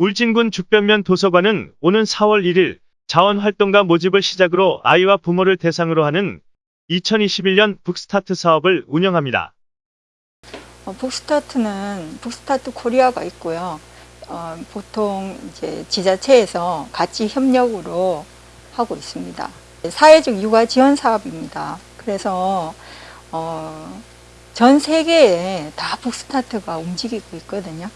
울진군 죽변면 도서관은 오는 4월 1일 자원활동가 모집을 시작으로 아이와 부모를 대상으로 하는 2021년 북스타트 사업을 운영합니다. 어, 북스타트는 북스타트 코리아가 있고요. 어, 보통 이제 지자체에서 같이 협력으로 하고 있습니다. 사회적 육아 지원 사업입니다. 그래서 어, 전 세계에 다 북스타트가 움직이고 있거든요.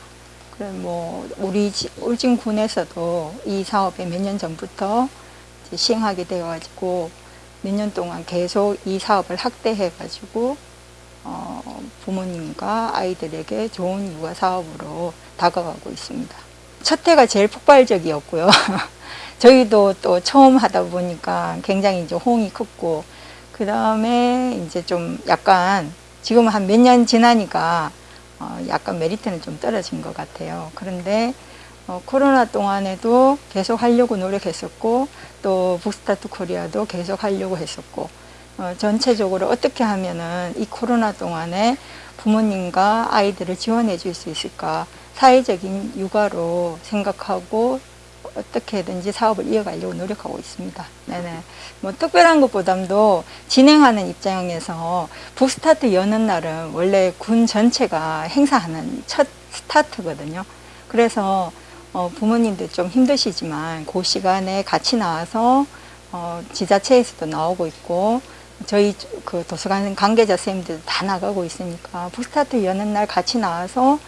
그래 뭐 우리 지- 울진군에서도 이 사업에 몇 년 전부터 시행하게 되어가지고 몇 년 동안 계속 이 사업을 확대해가지고 어, 부모님과 아이들에게 좋은 육아 사업으로 다가가고 있습니다. 첫 해가 제일 폭발적이었고요. 저희도 또 처음 하다 보니까 굉장히 이제 호응이 컸고, 그 다음에 이제 좀 약간 지금 한 몇 년 지나니까 어, 약간 메리트는 좀 떨어진 것 같아요. 그런데 어, 코로나 동안에도 계속 하려고 노력했었고, 또 북스타트 코리아도 계속 하려고 했었고, 어, 전체적으로 어떻게 하면은 이 코로나 동안에 부모님과 아이들을 지원해 줄 수 있을까 사회적인 육아로 생각하고 어떻게든지 사업을 이어가려고 노력하고 있습니다. 네네. 뭐 특별한 것보담도 진행하는 입장에서 북스타트 여는 날은 원래 군 전체가 행사하는 첫 스타트거든요. 그래서 어, 부모님들 좀 힘드시지만 그 시간에 같이 나와서 어, 지자체에서도 나오고 있고 저희 그 도서관 관계자 선생님들 다 나가고 있으니까 북스타트 여는 날 같이 나와서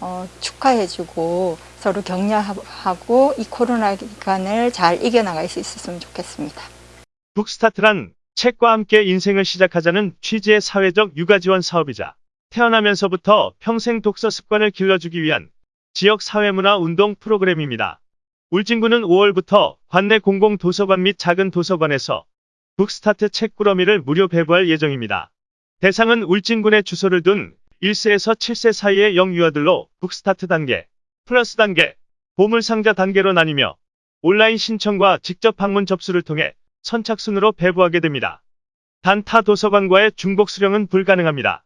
어, 축하해주고 서로 격려하고 이 코로나 기간을 잘 이겨나갈 수 있었으면 좋겠습니다. 북스타트란 책과 함께 인생을 시작하자는 취지의 사회적 육아 지원 사업이자 태어나면서부터 평생 독서 습관을 길러주기 위한 지역 사회문화 운동 프로그램입니다. 울진군은 5월부터 관내 공공 도서관 및 작은 도서관에서 북스타트 책꾸러미를 무료 배부할 예정입니다. 대상은 울진군에 주소를 둔 1세에서 7세 사이의 영유아들로 북스타트 단계, 플러스 단계, 보물상자 단계로 나뉘며 온라인 신청과 직접 방문 접수를 통해 선착순으로 배부하게 됩니다. 단 타 도서관과의 중복 수령은 불가능합니다.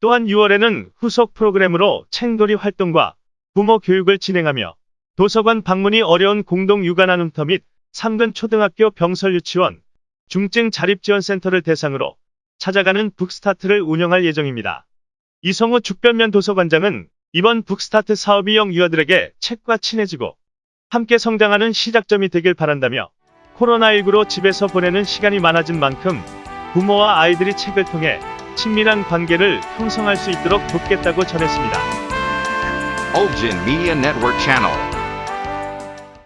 또한 6월에는 후속 프로그램으로 책놀이 활동과 부모 교육을 진행하며 도서관 방문이 어려운 공동 육아 나눔터 및 상근 초등학교 병설 유치원, 중증 자립지원센터를 대상으로 찾아가는 북스타트를 운영할 예정입니다. 이성우 죽변면 도서관장은 이번 북스타트 사업이 영유아들에게 책과 친해지고 함께 성장하는 시작점이 되길 바란다며 코로나19로 집에서 보내는 시간이 많아진 만큼 부모와 아이들이 책을 통해 친밀한 관계를 형성할 수 있도록 돕겠다고 전했습니다. Ulgin Media Network.